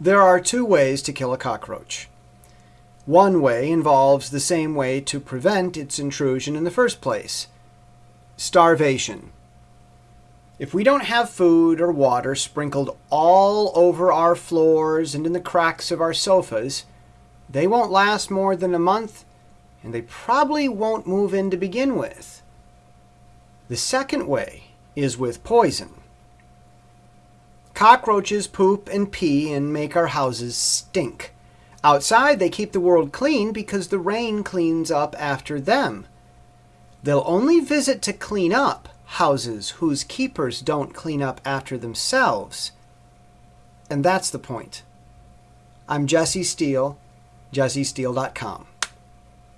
There are two ways to kill a cockroach. One way involves the same way to prevent its intrusion in the first place starvation. If we don't have food or water sprinkled all over our floors and in the cracks of our sofas, they won't last more than a month and they probably won't move in to begin with. The second way is with poison. Cockroaches poop and pee and make our houses stink. Outside, they keep the world clean because the rain cleans up after them. They'll only visit to clean up houses whose keepers don't clean up after themselves. And that's the point. I'm Jesse Steele, jessesteele.com.